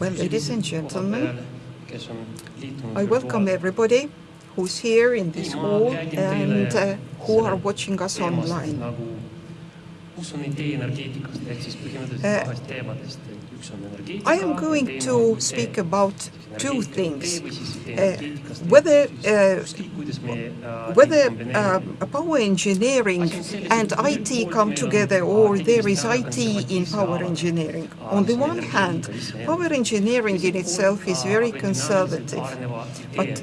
Well, ladies and gentlemen, I welcome everybody who's here in this hall and uh, who are watching us online. Uh, I am going to speak about two things. Uh, whether uh, whether uh, power engineering and IT come together or there is IT in power engineering. On the one hand, power engineering in itself is very conservative, but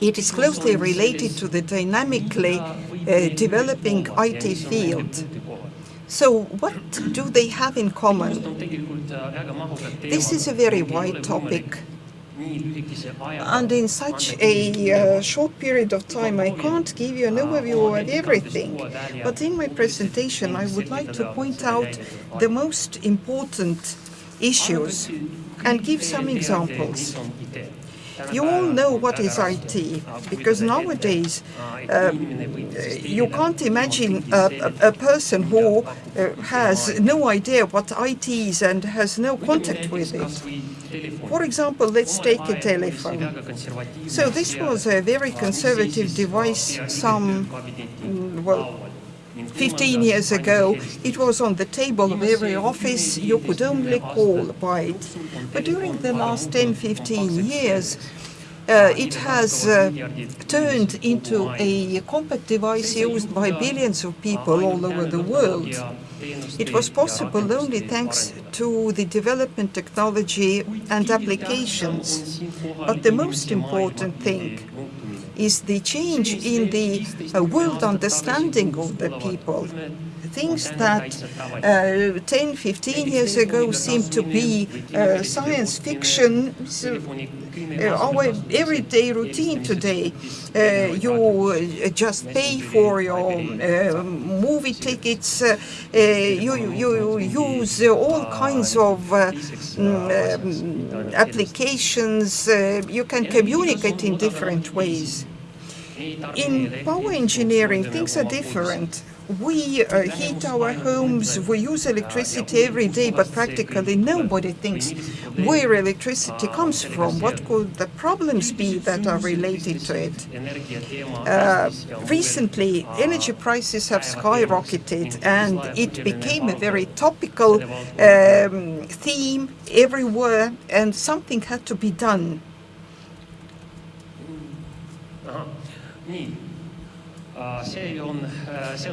it is closely related to the dynamically uh, developing IT field. So what do they have in common? This is a very wide topic. And in such a uh, short period of time, I can't give you an overview of everything. But in my presentation, I would like to point out the most important issues and give some examples. You all know what is IT, because nowadays um, you can't imagine a, a, a person who uh, has no idea what IT is and has no contact with it. For example, let's take a telephone. So this was a very conservative device some, mm, well, 15 years ago, it was on the table of every office. You could only call by it. But during the last 10, 15 years, uh, it has uh, turned into a compact device used by billions of people all over the world. It was possible only thanks to the development technology and applications. But the most important thing is the change in the uh, world understanding of the people. Things that uh, 10, 15 years ago seemed to be uh, science fiction, so, uh, our everyday routine today. Uh, you uh, just pay for your movie tickets, you, you use all kinds of um, applications, you can communicate in different ways. In power engineering, things are different. We uh, heat our homes, we use electricity every day, but practically nobody thinks where electricity comes from. What could the problems be that are related to it? Uh, recently, energy prices have skyrocketed, and it became a very topical um, theme everywhere, and something had to be done.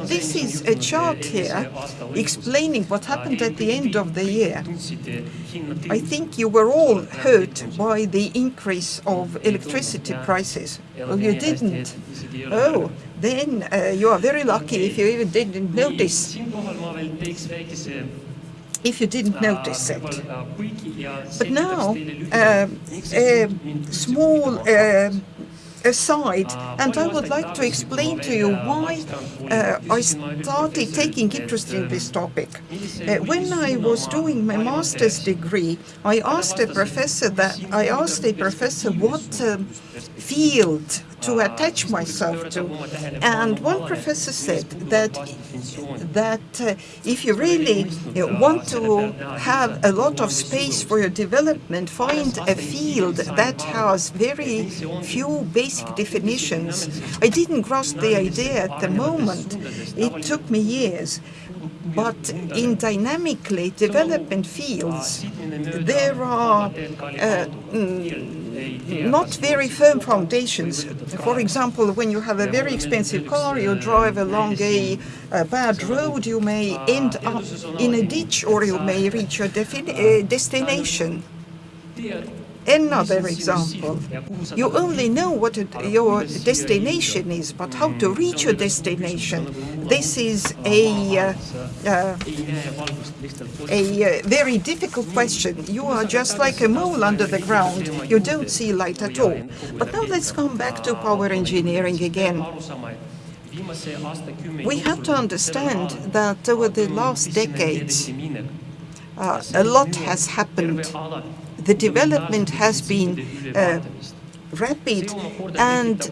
This is a chart here explaining what happened at the end of the year. I think you were all hurt by the increase of electricity prices. Well, you didn't. Oh, then uh, you are very lucky if you even didn't notice if you didn't notice it. But now, uh, a small uh, aside, and I would like to explain to you why uh, I started taking interest in this topic. Uh, when I was doing my master's degree, I asked a professor that I asked a professor what uh, field to attach myself to. And one professor said that that uh, if you really want to have a lot of space for your development, find a field that has very few basic definitions. I didn't grasp the idea at the moment. It took me years. But in dynamically development fields, there are uh, not very firm foundations. For example, when you have a very expensive car, you drive along a, a bad road, you may end up in a ditch or you may reach your uh, destination. Another example, you only know what your destination is, but how to reach your destination, this is a, uh, uh, a uh, very difficult question. You are just like a mole under the ground. You don't see light at all. But now let's come back to power engineering again. We have to understand that over the last decades, uh, a lot has happened the development has been uh, rapid and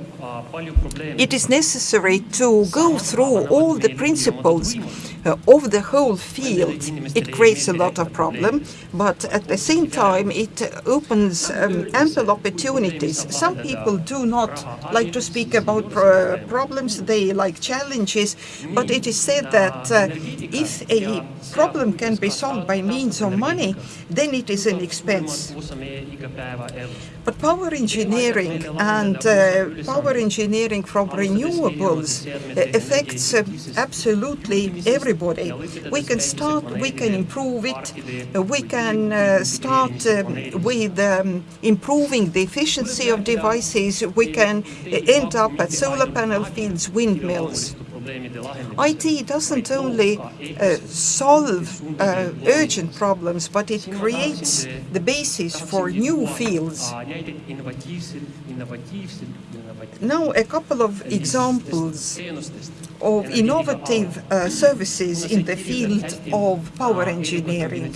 it is necessary to go through all the principles uh, of the whole field. It creates a lot of problem, but at the same time it opens um, ample opportunities. Some people do not like to speak about pro problems, they like challenges, but it is said that uh, if a problem can be solved by means of money, then it is an expense. But power engineering and uh, power engineering from renewables affects uh, absolutely everybody. We can start, we can improve it, uh, we can uh, start with um, improving the efficiency of devices, we can end up at solar panel fields, windmills. IT doesn't only uh, solve uh, urgent problems, but it creates the basis for new fields. Now, a couple of examples of innovative uh, services in the field of power engineering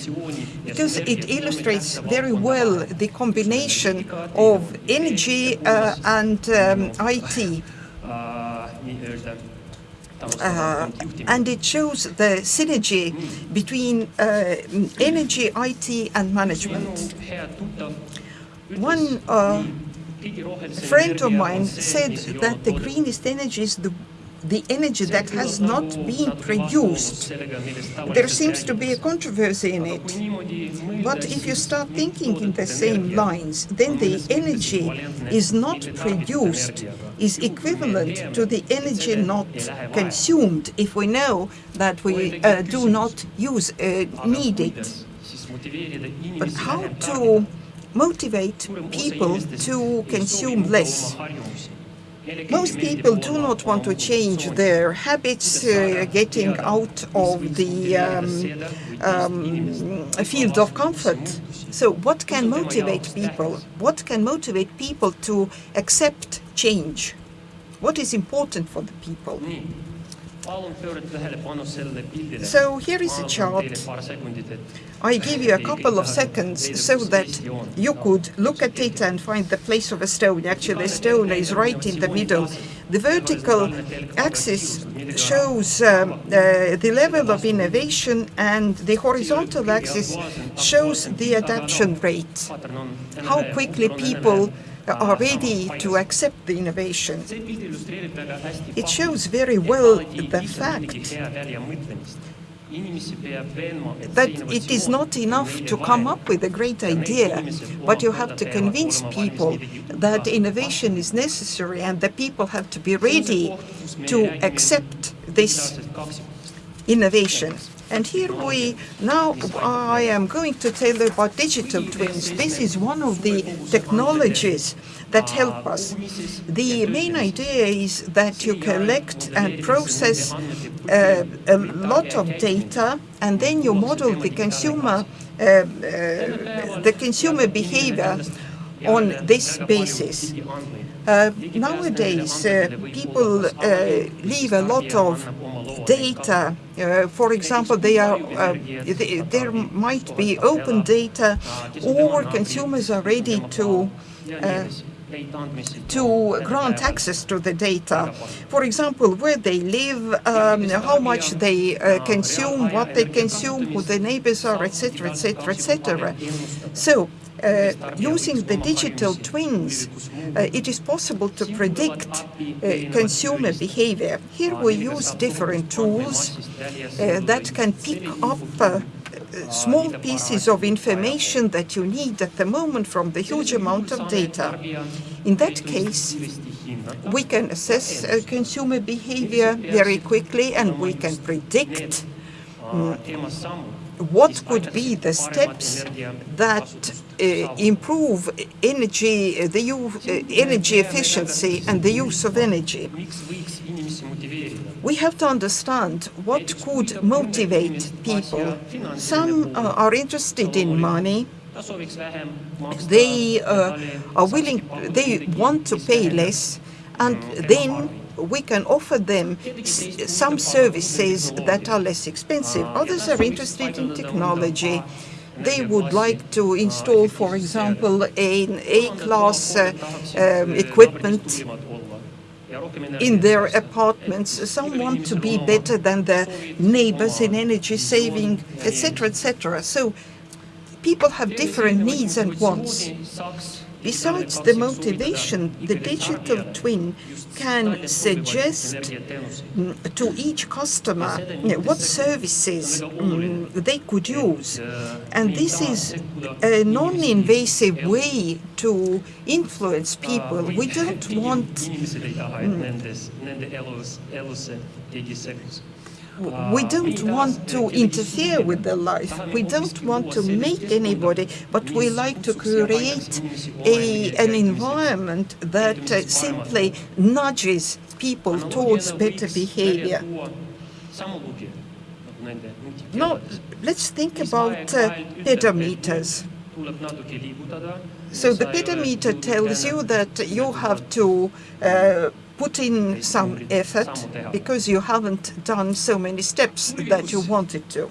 because it illustrates very well the combination of energy uh, and um, IT. Uh, and it shows the synergy between uh, energy, IT, and management. One uh, friend of mine said that the greenest energy is the the energy that has not been produced. There seems to be a controversy in it. But if you start thinking in the same lines, then the energy is not produced is equivalent to the energy not consumed if we know that we uh, do not use uh, need it. But how to motivate people to consume less? Most people do not want to change their habits, uh, getting out of the um, um, field of comfort. So what can motivate people? What can motivate people to accept change? What is important for the people? So here is a chart. I give you a couple of seconds so that you could look at it and find the place of Estonia. Actually, Estonia is right in the middle. The vertical axis shows um, uh, the level of innovation and the horizontal axis shows the adaptation rate, how quickly people are ready to accept the innovation. It shows very well the fact that it is not enough to come up with a great idea, but you have to convince people that innovation is necessary and the people have to be ready to accept this innovation. And here we, now I am going to tell you about digital twins. This is one of the technologies that help us. The main idea is that you collect and process uh, a lot of data and then you model the consumer, uh, uh, the consumer behavior on this basis. Uh, nowadays, uh, people uh, leave a lot of data. Uh, for example, they are, uh, they, there might be open data or consumers are ready to uh, to grant access to the data. For example, where they live, um, how much they uh, consume, what they consume, who the neighbors are, etc., etc., etc. So uh, using the digital twins, uh, it is possible to predict uh, consumer behavior. Here we use different tools uh, that can pick up uh, small pieces of information that you need at the moment from the huge amount of data. In that case, we can assess uh, consumer behavior very quickly and we can predict mm, what could be the steps that uh, improve energy, uh, the uh, energy efficiency and the use of energy. We have to understand what could motivate people. Some uh, are interested in money. They uh, are willing, they want to pay less, and then we can offer them some services that are less expensive. Others are interested in technology. They would like to install, for example, an A-class uh, um, equipment in their apartments. Some want to be better than their neighbors in energy saving, etc., etc. So people have different needs and wants. Besides the motivation, the digital twin can suggest mm, to each customer what services mm, they could use. And this is a non-invasive way to influence people. We don't want we don't want to interfere with their life. We don't want to make anybody, but we like to create a, an environment that uh, simply nudges people towards better behavior. Now, let's think about uh, pedometers. So the pedometer tells you that you have to uh, put in some effort because you haven't done so many steps that you wanted to.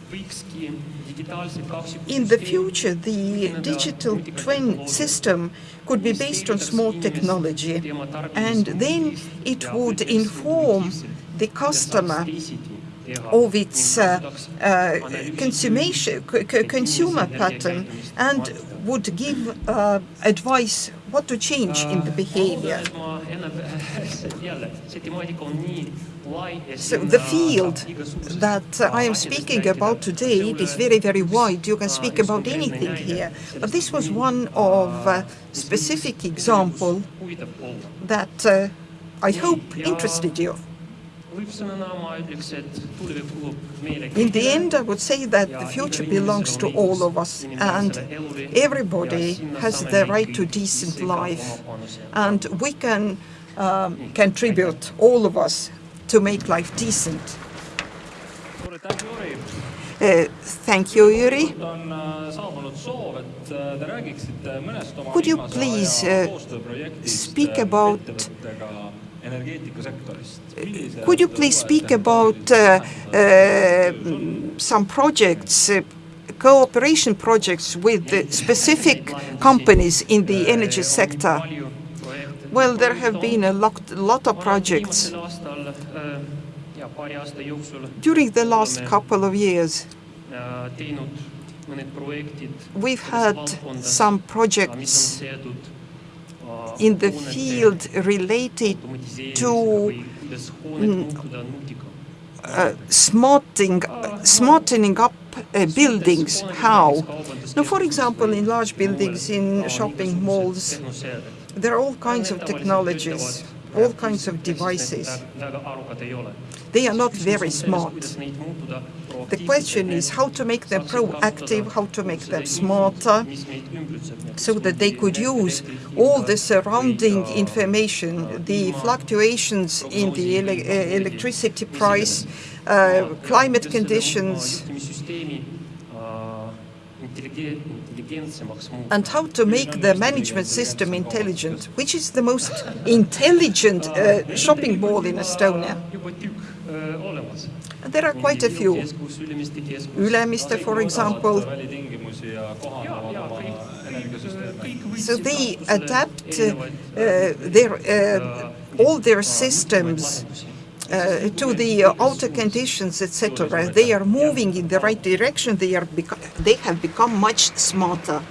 In the future, the digital twin system could be based on smart technology, and then it would inform the customer of its uh, uh, consumer pattern and would give uh, advice what to change in the behavior. So the field that I am speaking about today is very, very wide. You can speak about anything here. But this was one of uh, a specific example that uh, I hope interested you. In the end, I would say that the future belongs to all of us, and everybody has the right to decent life, and we can um, contribute, all of us, to make life decent. Uh, thank you, Yuri. Could you please uh, speak about could you please speak about uh, uh, some projects, uh, cooperation projects with specific companies in the energy sector? Well, there have been a lot, lot of projects during the last couple of years. We've had some projects in the field related to uh, smarting, smartening up uh, buildings. How? Now, for example, in large buildings, in shopping malls, there are all kinds of technologies, all kinds of devices. They are not very smart. The question is how to make them proactive, how to make them smarter, so that they could use all the surrounding information, the fluctuations in the ele uh, electricity price, uh, climate conditions, and how to make the management system intelligent, which is the most intelligent uh, shopping mall in Estonia. There are quite a few. Ülemiste, for example. So they adapt uh, their, uh, all their systems uh, to the uh, outer conditions, etc. They are moving in the right direction. They are they have become much smarter.